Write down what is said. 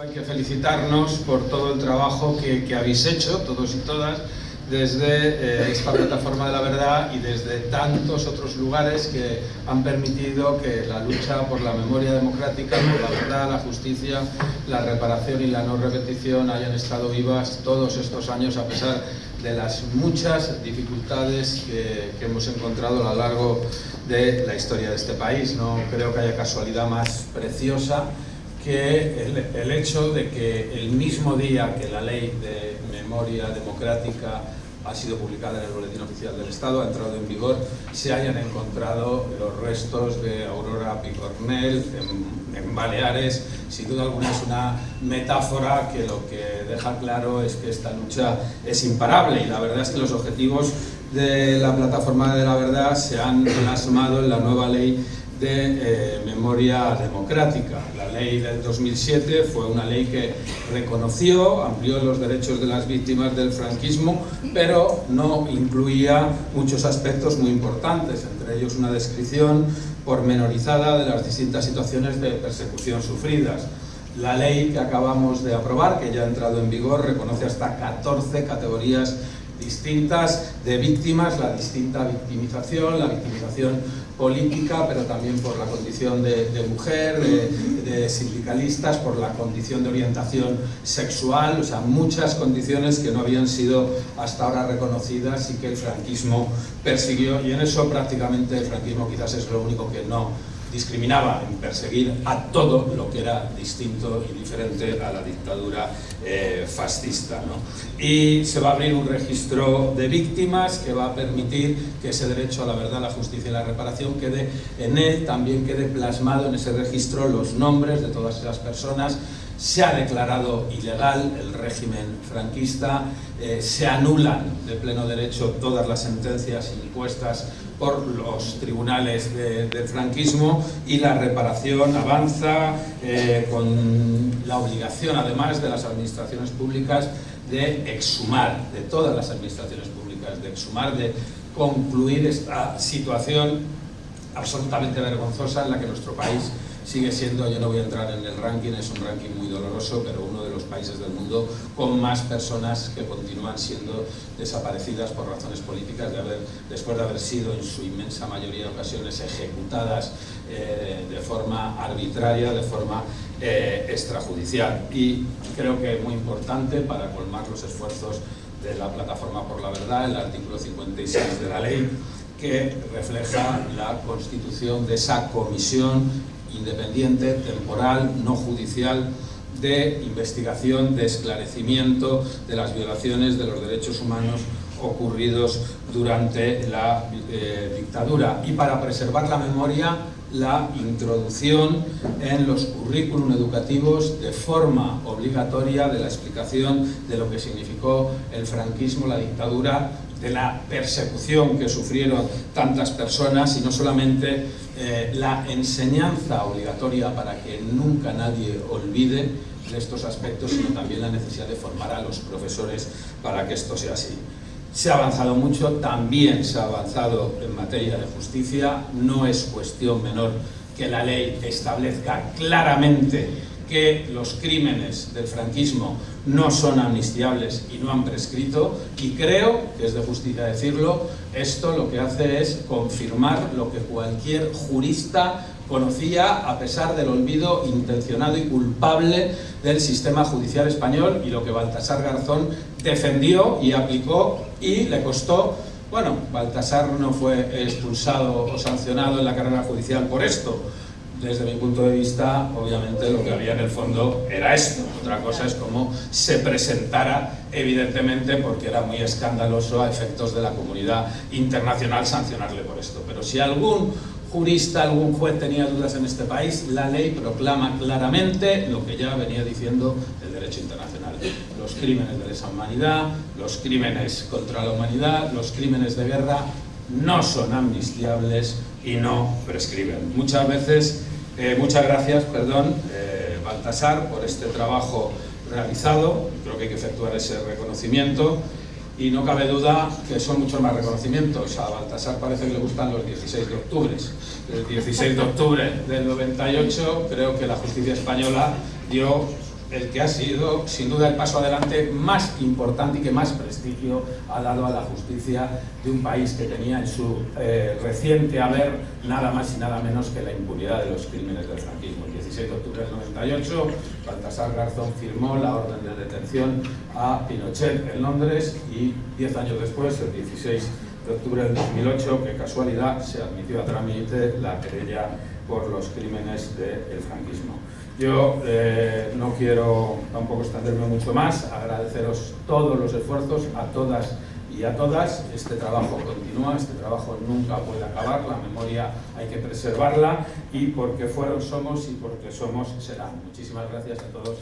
Hay que felicitarnos por todo el trabajo que, habéis hecho, todos y todas, desde eh, esta plataforma de la verdad y desde tantos otros lugares que han permitido que la lucha por la memoria democrática, por la verdad, la justicia, la reparación y la no repetición hayan estado vivas todos estos años a pesar de las muchas dificultades que hemos encontrado a lo largo de la historia de este país. No creo que haya casualidad más preciosa que el, el, hecho de que el mismo día que la ley de memoria democrática ha sido publicada en el Boletín Oficial del Estado, ha entrado en vigor, se hayan encontrado los restos de Aurora Picornell en, en Baleares. Sin duda alguna es una metáfora que lo que deja claro es que esta lucha es imparable y la verdad es que los objetivos de la Plataforma de la Verdad se han plasmado en la nueva ley de eh, memoria democrática. La ley del 2007 fue una ley que reconoció, amplió los derechos de las víctimas del franquismo, pero no incluía muchos aspectos muy importantes, entre ellos una descripción pormenorizada de las distintas situaciones de persecución sufridas. La ley que acabamos de aprobar, que ya ha entrado en vigor, reconoce hasta 14 categorías distintas de víctimas, la distinta victimización, la victimización política, pero también por la condición de, de mujer, de, de, sindicalistas, por la condición de orientación sexual, o sea, muchas condiciones que no habían sido hasta ahora reconocidas y que el franquismo persiguió, y en eso prácticamente el franquismo quizás es lo único que no discriminaba en perseguir a todo lo que era distinto y diferente a la dictadura eh, fascista. ¿no? Y se va a abrir un registro de víctimas que va a permitir que ese derecho a la verdad, la justicia y la reparación quede en él, también quede plasmado en ese registro los nombres de todas esas personas se ha declarado ilegal el régimen franquista, eh, se anulan de pleno derecho todas las sentencias impuestas por los tribunales de, franquismo y la reparación avanza eh, con la obligación además de las administraciones públicas de exhumar, de todas las administraciones públicas, de exhumar, de concluir esta situación absolutamente vergonzosa en la que nuestro país sigue siendo, yo no voy a entrar en el ranking, es un ranking muy doloroso, pero uno de países del mundo con más personas que continúan siendo desaparecidas por razones políticas, de haber, después de haber sido en su inmensa mayoría de ocasiones ejecutadas eh, de forma arbitraria, de forma eh, extrajudicial. Y creo que es muy importante para colmar los esfuerzos de la Plataforma por la Verdad, el artículo 56 de la ley, que refleja la constitución de esa comisión independiente, temporal, no judicial, de investigación, de esclarecimiento de las violaciones de los derechos humanos ocurridos durante la eh, dictadura. Y para preservar la memoria la introducción en los currículum educativos de forma obligatoria de la explicación de lo que significó el franquismo, la dictadura de la persecución que sufrieron tantas personas y no solamente eh, la enseñanza obligatoria para que nunca nadie olvide de estos aspectos, sino también la necesidad de formar a los profesores para que esto sea así. Se ha avanzado mucho, también se ha avanzado en materia de justicia, no es cuestión menor que la ley establezca claramente que los crímenes del franquismo no son amnistiables y no han prescrito y creo, que es de justicia decirlo, esto lo que hace es confirmar lo que cualquier jurista conocía a pesar del olvido intencionado y culpable del sistema judicial español y lo que Baltasar Garzón defendió y aplicó y le costó. Bueno, Baltasar no fue expulsado o sancionado en la carrera judicial por esto, desde mi punto de vista, obviamente lo que había en el fondo era esto. Otra cosa es cómo se presentara, evidentemente, porque era muy escandaloso a efectos de la comunidad internacional sancionarle por esto. Pero si algún jurista, algún juez tenía dudas en este país, la ley proclama claramente lo que ya venía diciendo el derecho internacional. Los crímenes de lesa humanidad, los crímenes contra la humanidad, los crímenes de guerra no son amnistiables y no prescriben. Muchas veces eh, muchas gracias, perdón, eh, Baltasar, por este trabajo realizado. Creo que hay que efectuar ese reconocimiento y no cabe duda que son muchos más reconocimientos. A Baltasar parece que le gustan los 16 de octubre. El 16 de octubre del 98 creo que la justicia española dio el que ha sido, sin duda, el paso adelante más importante y que más prestigio ha dado a la justicia de un país que tenía en su eh, reciente haber nada más y nada menos que la impunidad de los crímenes del franquismo. El 16 de octubre del 98, Baltasar Garzón firmó la orden de detención a Pinochet en Londres y 10 años después, el 16 de octubre del 2008, que casualidad se admitió a trámite la querella por los crímenes del franquismo. Yo eh, no quiero tampoco extenderme mucho más, agradeceros todos los esfuerzos a todas y a todas. Este trabajo continúa, este trabajo nunca puede acabar, la memoria hay que preservarla y porque fueron somos y porque somos serán. Muchísimas gracias a todos.